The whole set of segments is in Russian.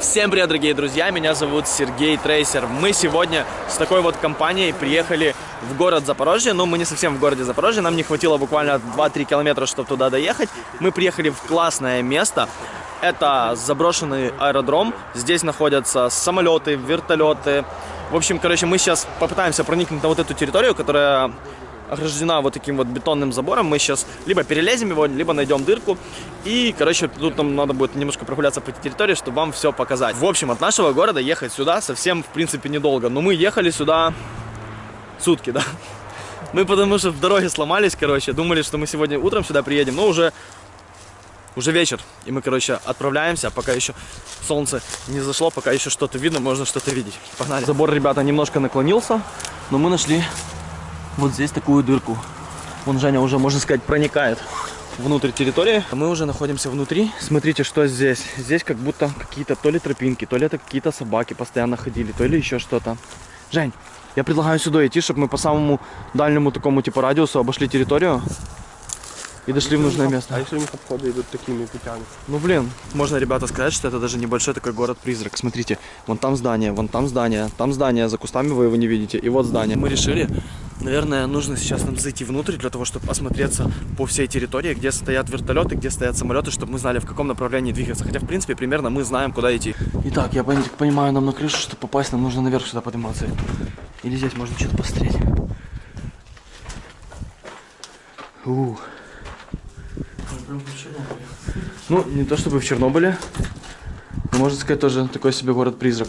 Всем привет, дорогие друзья, меня зовут Сергей Трейсер. Мы сегодня с такой вот компанией приехали в город Запорожье, но мы не совсем в городе Запорожье, нам не хватило буквально 2-3 километра, чтобы туда доехать. Мы приехали в классное место, это заброшенный аэродром, здесь находятся самолеты, вертолеты. В общем, короче, мы сейчас попытаемся проникнуть на вот эту территорию, которая ограждена вот таким вот бетонным забором. Мы сейчас либо перелезем его, либо найдем дырку. И, короче, тут нам надо будет немножко прогуляться по территории, чтобы вам все показать. В общем, от нашего города ехать сюда совсем, в принципе, недолго. Но мы ехали сюда сутки, да. Мы потому что в дороге сломались, короче, думали, что мы сегодня утром сюда приедем, но уже уже вечер, и мы, короче, отправляемся, пока еще солнце не зашло, пока еще что-то видно, можно что-то видеть. Погнали. Забор, ребята, немножко наклонился, но мы нашли вот здесь такую дырку. Вон Женя уже, можно сказать, проникает внутрь территории. Мы уже находимся внутри. Смотрите, что здесь. Здесь как будто какие-то то ли тропинки, то ли это какие-то собаки постоянно ходили, то ли еще что-то. Жень, я предлагаю сюда идти, чтобы мы по самому дальнему такому типа радиусу обошли территорию и дошли в нужное место. А если у них обходы идут такими путями? Ну блин, можно, ребята, сказать, что это даже небольшой такой город-призрак. Смотрите, вон там здание, вон там здание, там здание, за кустами вы его не видите, и вот здание. Мы решили, наверное, нужно сейчас нам зайти внутрь для того, чтобы осмотреться по всей территории, где стоят вертолеты, где стоят самолеты, чтобы мы знали, в каком направлении двигаться. Хотя, в принципе, примерно мы знаем, куда идти. Итак, я понимаю, нам на крышу, чтобы попасть, нам нужно наверх сюда подниматься. Или здесь можно что-то посмотреть. Ух. Ну, не то чтобы в Чернобыле, но можно сказать тоже такой себе город-призрак.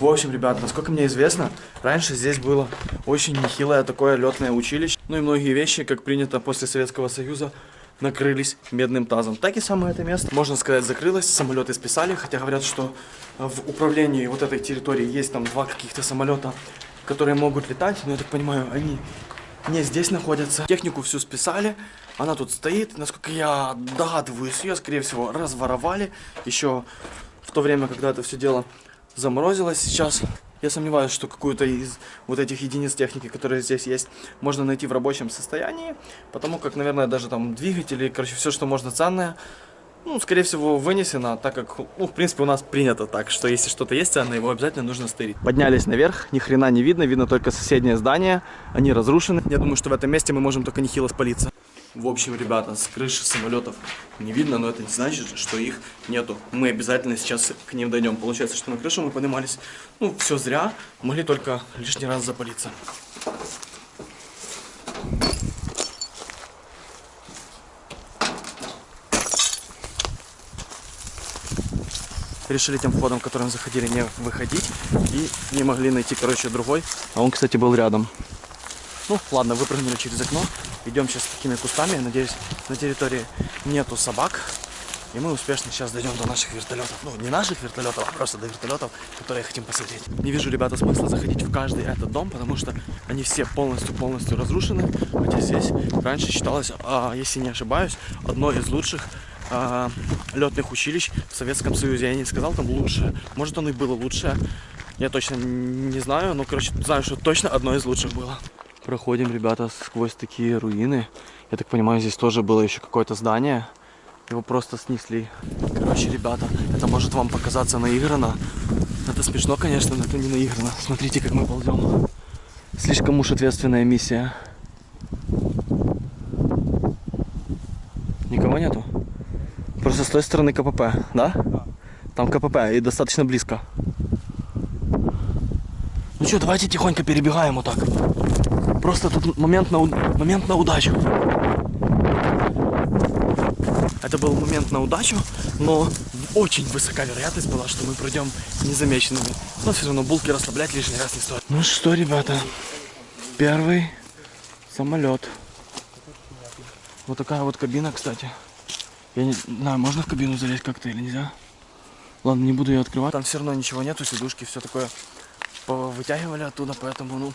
В общем, ребят, насколько мне известно, раньше здесь было очень нехилое такое летное училище. Ну и многие вещи, как принято после Советского Союза, накрылись медным тазом. Так и самое это место, можно сказать, закрылось, самолеты списали, хотя говорят, что в управлении вот этой территории есть там два каких-то самолета, которые могут летать, но я так понимаю, они не здесь находятся. Технику всю списали, она тут стоит. Насколько я догадываюсь, ее, скорее всего, разворовали. Еще в то время, когда это все дело заморозилось. Сейчас я сомневаюсь, что какую-то из вот этих единиц техники, которые здесь есть, можно найти в рабочем состоянии. Потому как, наверное, даже там двигатели, короче, все, что можно ценное, ну, скорее всего, вынесено, так как, ну, в принципе, у нас принято так, что если что-то есть ценное, его обязательно нужно стырить. Поднялись наверх, ни хрена не видно, видно только соседнее здание, они разрушены. Я думаю, что в этом месте мы можем только нехило спалиться. В общем, ребята, с крыши самолетов не видно, но это не значит, что их нету. Мы обязательно сейчас к ним дойдем. Получается, что на крышу мы поднимались, ну, все зря, могли только лишний раз запалиться. решили тем входом, которым заходили, не выходить. И не могли найти, короче, другой. А он, кстати, был рядом. Ну, ладно, выпрыгнули через окно. Идем сейчас такими кустами. Надеюсь, на территории нету собак. И мы успешно сейчас дойдем до наших вертолетов. Ну, не наших вертолетов, а просто до вертолетов, которые хотим посмотреть. Не вижу, ребята, смысла заходить в каждый этот дом, потому что они все полностью-полностью разрушены. Хотя здесь раньше считалось, а, если не ошибаюсь, одно из лучших а, летных училищ в Советском Союзе. Я не сказал там лучшее. Может оно и было лучшее. Я точно не знаю, но, короче, знаю, что точно одно из лучших было. Проходим, ребята, сквозь такие руины. Я так понимаю, здесь тоже было еще какое-то здание. Его просто снесли. Короче, ребята, это может вам показаться наиграно. Это смешно, конечно, но это не наиграно. Смотрите, как мы ползем. Слишком уж ответственная миссия. Никого нету? Просто с той стороны КПП, да? Да. Там КПП и достаточно близко. Ну что, давайте тихонько перебегаем вот так. Просто тут момент на, момент на удачу. Это был момент на удачу, но очень высока вероятность была, что мы пройдем незамеченными. Но все равно булки расслаблять лишний раз не стоит. Ну что, ребята, первый самолет. Вот такая вот кабина, кстати. Я не знаю, можно в кабину залезть как-то или нельзя? Ладно, не буду ее открывать. Там все равно ничего нету, сидушки, все такое вытягивали оттуда, поэтому, ну,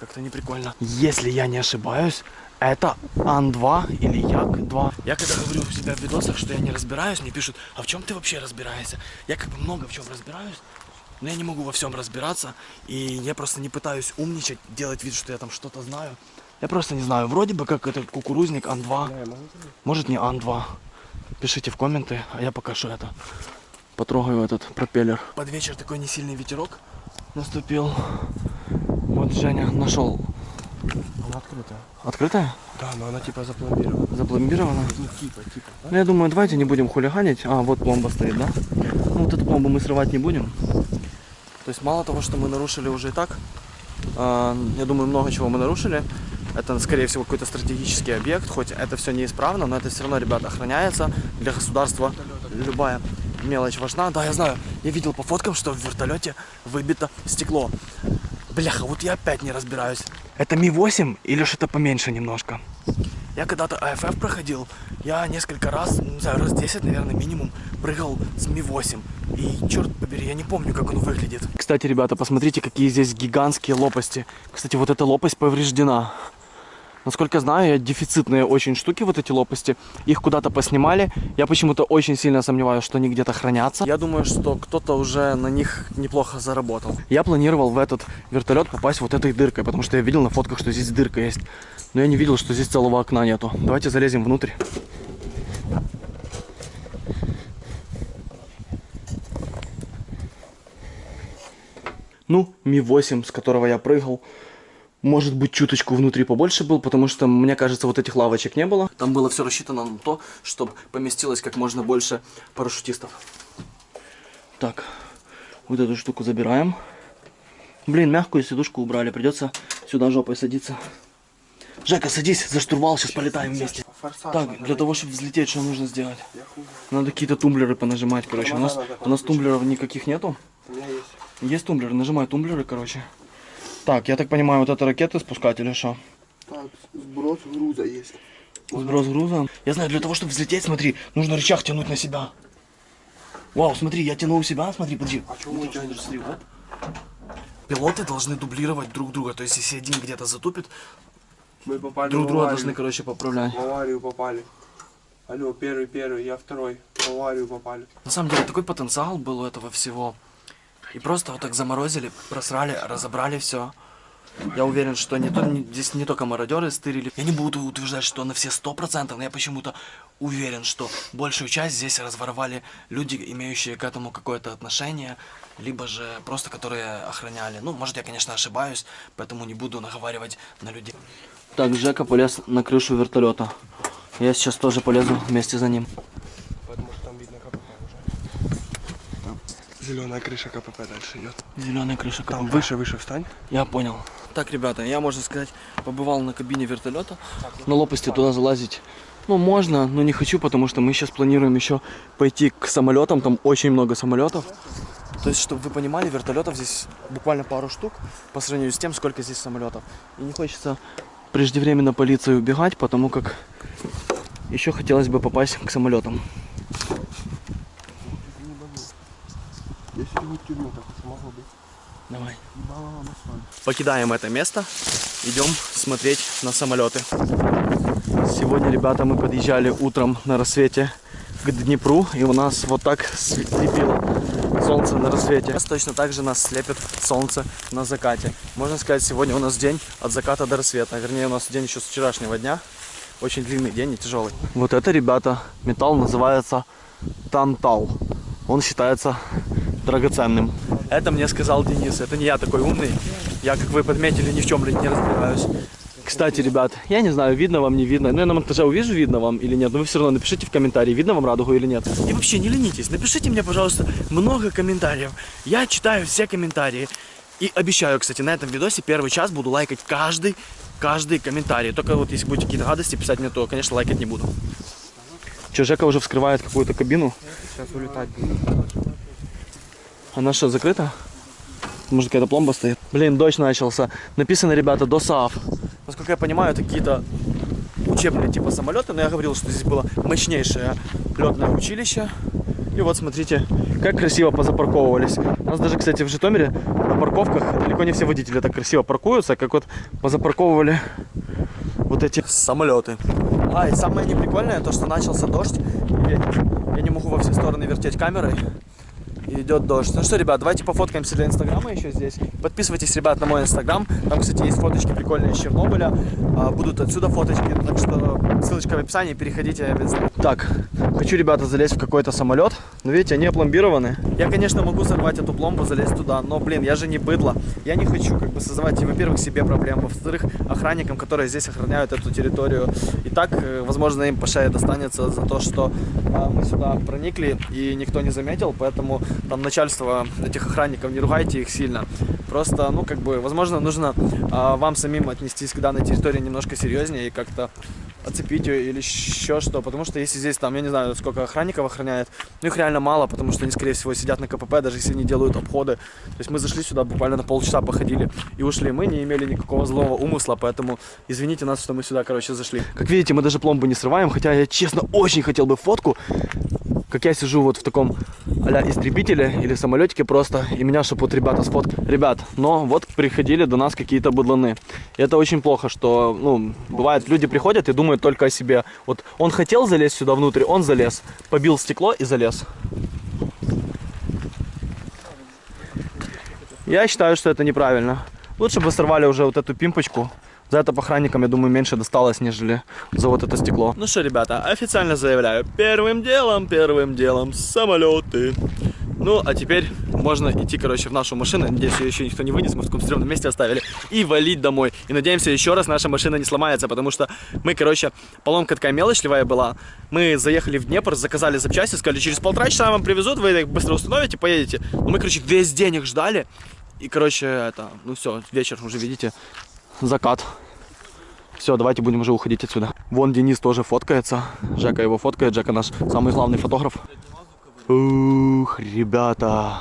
как-то не прикольно. Если я не ошибаюсь, это Ан-2 или Як-2. Я когда говорю у себя в видосах, что я не разбираюсь, мне пишут, а в чем ты вообще разбираешься? Я как бы много в чем разбираюсь, но я не могу во всем разбираться, и я просто не пытаюсь умничать, делать вид, что я там что-то знаю. Я просто не знаю, вроде бы как это кукурузник Ан-2, может не Ан-2. Пишите в комменты, а я покажу это. Потрогаю этот пропеллер. Под вечер такой несильный ветерок наступил. Вот Женя нашел. Она открытая. Открытая? Да, но она типа запломбирована. Запломбирована? Ну типа, типа. да? Ну, я думаю, давайте не будем хулиганить. А, вот пломба стоит, да? Ну, вот эту пломбу мы срывать не будем. То есть, мало того, что мы нарушили уже и так, а, я думаю, много чего мы нарушили. Это, скорее всего, какой-то стратегический объект, хоть это все неисправно, но это все равно, ребята, охраняется. Для государства любая мелочь важна. Да, я знаю, я видел по фоткам, что в вертолете выбито стекло. Бляха, вот я опять не разбираюсь. Это Ми-8 или что-то поменьше немножко? Я когда-то АФФ проходил, я несколько раз, не знаю, раз 10, наверное, минимум, прыгал с Ми-8. И, черт побери, я не помню, как он выглядит. Кстати, ребята, посмотрите, какие здесь гигантские лопасти. Кстати, вот эта лопасть повреждена. Насколько я знаю, дефицитные очень штуки, вот эти лопасти. Их куда-то поснимали. Я почему-то очень сильно сомневаюсь, что они где-то хранятся. Я думаю, что кто-то уже на них неплохо заработал. Я планировал в этот вертолет попасть вот этой дыркой, потому что я видел на фотках, что здесь дырка есть. Но я не видел, что здесь целого окна нету. Давайте залезем внутрь. Ну, Ми-8, с которого я прыгал. Может быть, чуточку внутри побольше был, потому что, мне кажется, вот этих лавочек не было. Там было все рассчитано на то, чтобы поместилось как можно больше парашютистов. Так, вот эту штуку забираем. Блин, мягкую сидушку убрали, придется сюда жопой садиться. Жека, садись за штурвал, сейчас полетаем вместе. Форсаж Так, для того, чтобы взлететь, что нужно сделать? Надо какие-то тумблеры понажимать, короче. У нас, у нас тумблеров никаких нету. У меня есть. Есть тумблеры, нажимай тумблеры, короче. Так, я так понимаю, вот это ракеты спускать или что? Так, сброс груза есть. Сброс груза. Я знаю, для того, чтобы взлететь, смотри, нужно рычаг тянуть на себя. Вау, смотри, я тяну у себя, смотри, подожди. А чего мы тянем? Смотри, оп. Пилоты должны дублировать друг друга, то есть если один где-то затупит, Мы попали друг друга должны, короче, поправлять. В аварию попали. Алло, первый, первый, я второй. В аварию попали. На самом деле, такой потенциал был у этого всего. И просто вот так заморозили, просрали, разобрали все. Я уверен, что не то, не- здесь не только мародеры стырили. Я не буду утверждать, что на все сто процентов, но я почему-то уверен, что большую часть здесь разворовали люди, имеющие к этому какое-то отношение, либо же просто которые охраняли. Ну, может, я, конечно, ошибаюсь, поэтому не буду наговаривать на людей. Так, Жека полез на крышу вертолета. Я сейчас тоже полезу вместе за ним. Потому что там видно КПП уже. Зеленая крыша КПП дальше идет. Зеленая крыша Там КПП. выше, выше встань. Я понял. Так, ребята, я, можно сказать, побывал на кабине вертолета. На лопасти туда залазить, ну, можно, но не хочу, потому что мы сейчас планируем еще пойти к самолетам. Там очень много самолетов. То есть, чтобы вы понимали, вертолетов здесь буквально пару штук по сравнению с тем, сколько здесь самолетов. И не хочется преждевременно полиции убегать, потому как еще хотелось бы попасть к самолетам. Если будет тюрьму, так это могло быть. Давай. Покидаем это место, идем смотреть на самолеты. Сегодня, ребята, мы подъезжали утром на рассвете к Днепру, и у нас вот так слепило солнце на рассвете. Точно так же нас слепит солнце на закате. Можно сказать, сегодня у нас день от заката до рассвета. Вернее, у нас день еще с вчерашнего дня. Очень длинный день и тяжелый. Вот это, ребята, металл называется тантал. Он считается драгоценным. Это мне сказал Денис. Это не я такой умный. Я, как вы подметили, ни в чем не разбираюсь. Кстати, ребят, я не знаю, видно вам, не видно. Ну, я на монтаже увижу, видно вам или нет. Но вы все равно напишите в комментарии, видно вам радугу или нет. И вообще, не ленитесь. Напишите мне, пожалуйста, много комментариев. Я читаю все комментарии. И обещаю, кстати, на этом видосе первый час буду лайкать каждый, каждый комментарий. Только вот если будете какие-то гадости писать мне, то, конечно, лайкать не буду. Че, Жека уже вскрывает какую-то кабину. Сейчас улетать будет. Она что, закрыта? Может, какая-то пломба стоит? Блин, дождь начался. Написано, ребята, ДОСААФ. Насколько я понимаю, это какие-то учебные типа самолеты, но я говорил, что здесь было мощнейшее летное училище. И вот смотрите, как красиво позапарковывались. У нас даже, кстати, в Житомире на парковках далеко не все водители так красиво паркуются, как вот позапарковывали вот эти самолеты. А, и самое неприкольное, то, что начался дождь, и. Я не могу во все стороны вертеть камерой. Идет дождь. Ну что, ребят, давайте пофоткаемся для инстаграма еще здесь. Подписывайтесь, ребят, на мой инстаграм. Там, кстати, есть фоточки прикольные из Чернобыля. А, Будут отсюда фоточки, так что ссылочка в описании, переходите. Так, хочу, ребята, залезть в какой-то самолет. Но видите, они опломбированы. Я, конечно, могу сорвать эту пломбу, залезть туда, но, блин, я же не быдло. Я не хочу, как бы, создавать, во-первых, себе проблем, во-вторых, охранникам, которые здесь охраняют эту территорию. И так, э, возможно, им по шее достанется за то, что а, мы сюда проникли и никто не заметил, поэтому там начальство этих охранников, не ругайте их сильно. Просто, ну, как бы, возможно, нужно а, вам самим отнестись к данной территории немножко серьезнее и как-то оцепить ее или еще что, потому что если здесь там, я не знаю, сколько охранников охраняет, ну их реально мало, потому что они, скорее всего, сидят на КПП, даже если они делают обходы. То есть мы зашли сюда буквально на полчаса походили и ушли. Мы не имели никакого злого умысла, поэтому извините нас, что мы сюда, короче, зашли. Как видите, мы даже пломбу не срываем, хотя я, честно, очень хотел бы фотку, как я сижу вот в таком а истребителе или самолетике просто, и меня, чтобы вот ребята сфоткали. Ребят, но вот приходили до нас какие-то быдланы. И это очень плохо, что, ну, бывает, люди приходят и думают только о себе. Вот он хотел залезть сюда внутрь, он залез, побил стекло и залез. Я считаю, что это неправильно. Лучше бы сорвали уже вот эту пимпочку. За это охранникам, я думаю, меньше досталось, нежели за вот это стекло. Ну что, ребята, официально заявляю. Первым делом, первым делом самолеты. Ну, а теперь можно идти, короче, в нашу машину. Надеюсь, ее еще никто не вынес, мы в таком стрёмном месте оставили. И валить домой. И надеемся, еще раз наша машина не сломается, потому что мы, короче, поломка такая мелочливая была. Мы заехали в Днепр, заказали запчасти, сказали, через полтора часа вам привезут, вы их быстро установите, поедете. Но мы, короче, весь день их ждали. И, короче, это, ну все, вечер уже, видите, закат. Все, давайте будем уже уходить отсюда. Вон Денис тоже фоткается. Жека его фоткает. Жека наш самый главный фотограф. Ух, ребята.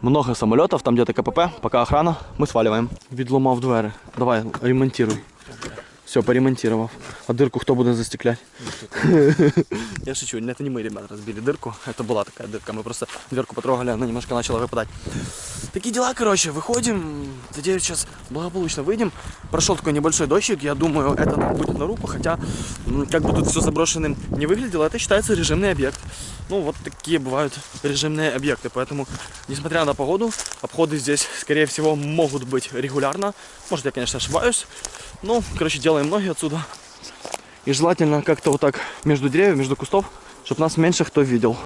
Много самолетов, там где-то КПП, пока охрана, мы сваливаем. Відломав двері. Давай, ремонтируй. Все, поремонтировав. А дырку кто будет застеклять? Я шучу, это не мы, ребят, разбили дырку. Это была такая дырка. Мы просто дверку потрогали, она немножко начала выпадать. Такие дела, короче, выходим. Надеюсь, сейчас благополучно выйдем. Прошел такой небольшой дождик. Я думаю, это будет на руку. Хотя, как бы тут все заброшенным не выглядело, это считается режимный объект. Ну, вот такие бывают режимные объекты. Поэтому, несмотря на погоду, обходы здесь, скорее всего, могут быть регулярно. Может, я, конечно, ошибаюсь. Ну, короче, делаем ноги отсюда. И желательно как-то вот так между деревьев, между кустов, чтобы нас меньше кто видел.